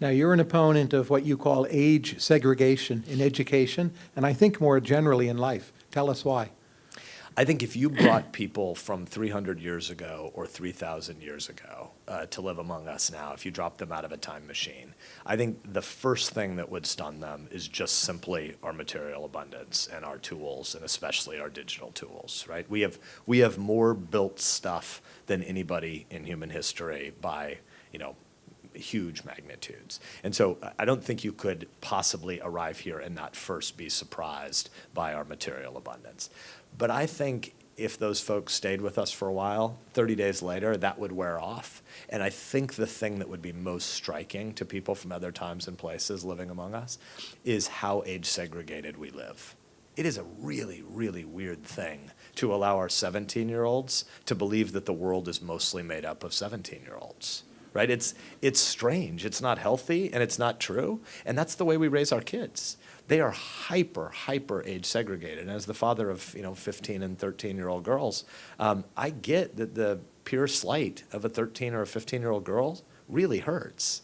Now, you're an opponent of what you call age segregation in education, and I think more generally in life. Tell us why. I think if you brought people from 300 years ago or 3,000 years ago uh, to live among us now, if you dropped them out of a time machine, I think the first thing that would stun them is just simply our material abundance and our tools, and especially our digital tools, right? We have, we have more built stuff than anybody in human history by, you know, huge magnitudes. And so I don't think you could possibly arrive here and not first be surprised by our material abundance. But I think if those folks stayed with us for a while, 30 days later, that would wear off. And I think the thing that would be most striking to people from other times and places living among us is how age segregated we live. It is a really, really weird thing to allow our 17 year olds to believe that the world is mostly made up of 17 year olds right? It's, it's strange, it's not healthy, and it's not true, and that's the way we raise our kids. They are hyper, hyper age segregated. And as the father of, you know, 15 and 13-year-old girls, um, I get that the pure slight of a 13 or a 15-year-old girl really hurts,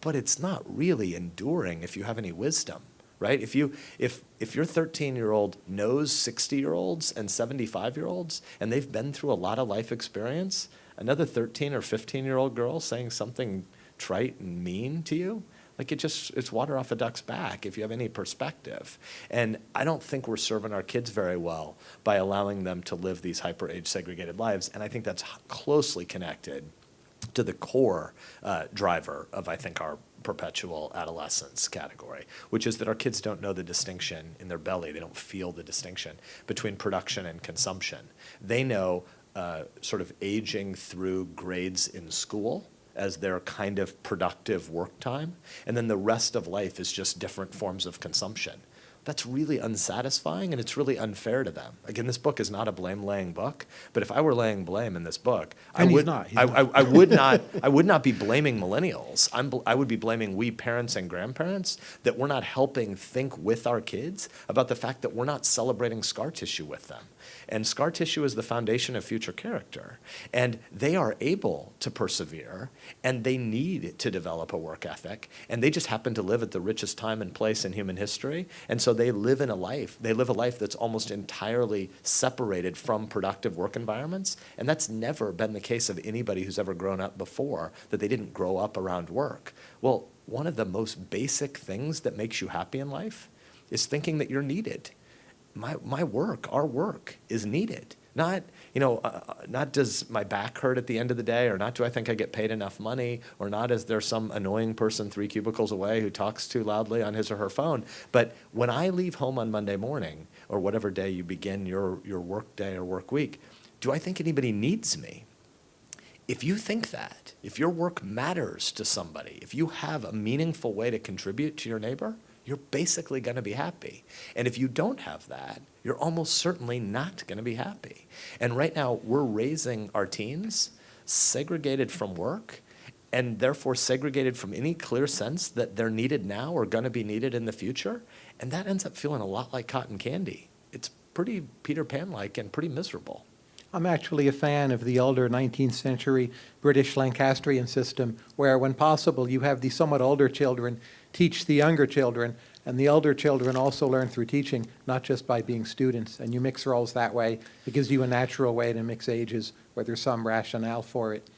but it's not really enduring if you have any wisdom right? If you if if your 13 year old knows 60 year olds and 75 year olds and they've been through a lot of life experience, another 13 or 15 year old girl saying something trite and mean to you, like it just, it's water off a duck's back if you have any perspective. And I don't think we're serving our kids very well by allowing them to live these hyper age segregated lives. And I think that's closely connected to the core uh, driver of, I think, our perpetual adolescence category, which is that our kids don't know the distinction in their belly. They don't feel the distinction between production and consumption. They know uh, sort of aging through grades in school as their kind of productive work time. And then the rest of life is just different forms of consumption that's really unsatisfying and it's really unfair to them. Again, this book is not a blame-laying book, but if I were laying blame in this book, and I would not. I, I, I, would not. I would not be blaming millennials. I'm, I would be blaming we parents and grandparents that we're not helping think with our kids about the fact that we're not celebrating scar tissue with them. And scar tissue is the foundation of future character. And they are able to persevere and they need to develop a work ethic. And they just happen to live at the richest time and place in human history. And so they live in a life, they live a life that's almost entirely separated from productive work environments. And that's never been the case of anybody who's ever grown up before, that they didn't grow up around work. Well, one of the most basic things that makes you happy in life is thinking that you're needed. My, my work, our work is needed. Not, you know, uh, uh, not does my back hurt at the end of the day, or not do I think I get paid enough money, or not is there some annoying person three cubicles away who talks too loudly on his or her phone. But when I leave home on Monday morning, or whatever day you begin your, your work day or work week, do I think anybody needs me? If you think that, if your work matters to somebody, if you have a meaningful way to contribute to your neighbor, you're basically going to be happy. And if you don't have that, you're almost certainly not going to be happy. And right now, we're raising our teens segregated from work and therefore segregated from any clear sense that they're needed now or going to be needed in the future. And that ends up feeling a lot like cotton candy. It's pretty Peter Pan-like and pretty miserable. I'm actually a fan of the older 19th century British Lancastrian system where, when possible, you have the somewhat older children teach the younger children, and the elder children also learn through teaching, not just by being students. And you mix roles that way. It gives you a natural way to mix ages where there's some rationale for it.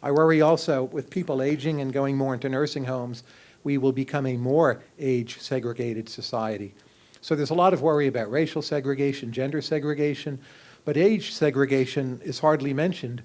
I worry also with people aging and going more into nursing homes, we will become a more age-segregated society. So there's a lot of worry about racial segregation, gender segregation, but age segregation is hardly mentioned.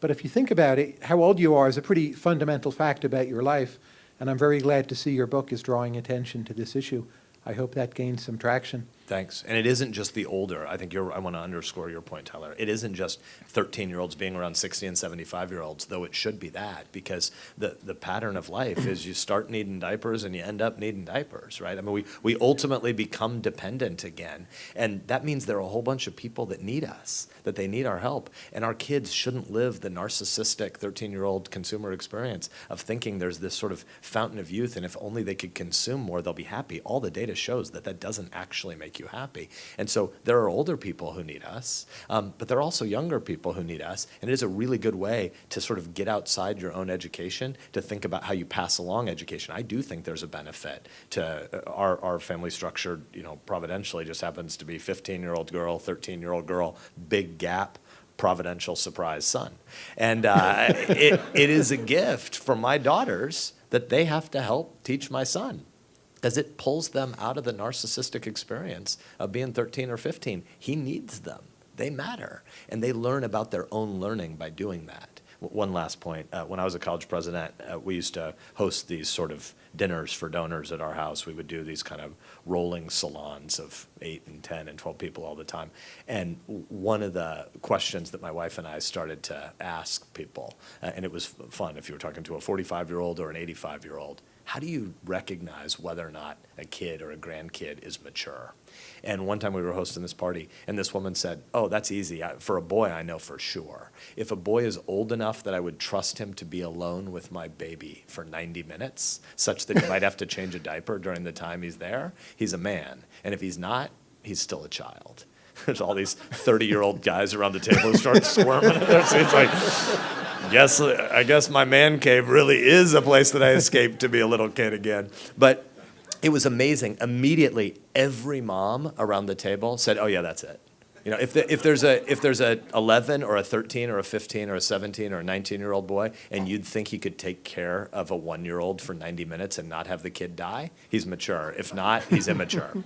But if you think about it, how old you are is a pretty fundamental fact about your life. And I'm very glad to see your book is drawing attention to this issue. I hope that gains some traction. Thanks. And it isn't just the older. I think you're, I want to underscore your point, Tyler. It isn't just 13 year olds being around 60 and 75 year olds, though it should be that because the, the pattern of life is you start needing diapers and you end up needing diapers, right? I mean, we, we ultimately become dependent again. And that means there are a whole bunch of people that need us, that they need our help. And our kids shouldn't live the narcissistic 13 year old consumer experience of thinking there's this sort of fountain of youth and if only they could consume more, they'll be happy. All the data shows that that doesn't actually make make you happy. And so there are older people who need us, um, but there are also younger people who need us. And it is a really good way to sort of get outside your own education to think about how you pass along education. I do think there's a benefit to uh, our, our family structure, you know, providentially just happens to be 15 year old girl, 13 year old girl, big gap providential surprise son. And uh, it, it is a gift for my daughters that they have to help teach my son because it pulls them out of the narcissistic experience of being 13 or 15. He needs them. They matter. And they learn about their own learning by doing that. One last point. Uh, when I was a college president, uh, we used to host these sort of dinners for donors at our house. We would do these kind of rolling salons of eight and 10 and 12 people all the time. And one of the questions that my wife and I started to ask people, uh, and it was fun if you were talking to a 45 year old or an 85 year old, how do you recognize whether or not a kid or a grandkid is mature? And one time we were hosting this party, and this woman said, Oh, that's easy. I- For a boy, I know for sure. If a boy is old enough that I would trust him to be alone with my baby for 90 minutes, such that he might have to change a diaper during the time he's there, he's a man. And if he's not, he's still a child. There's all these 30 year old guys around the table who start squirming. It's like, guess I guess my man cave really is a place that I escaped to be a little kid again. But it was amazing. Immediately, every mom around the table said, "Oh yeah, that's it." You know, if, the, if there's a if there's a 11 or a 13 or a 15 or a 17 or a 19 year old boy, and you'd think he could take care of a one year old for 90 minutes and not have the kid die, he's mature. If not, he's immature.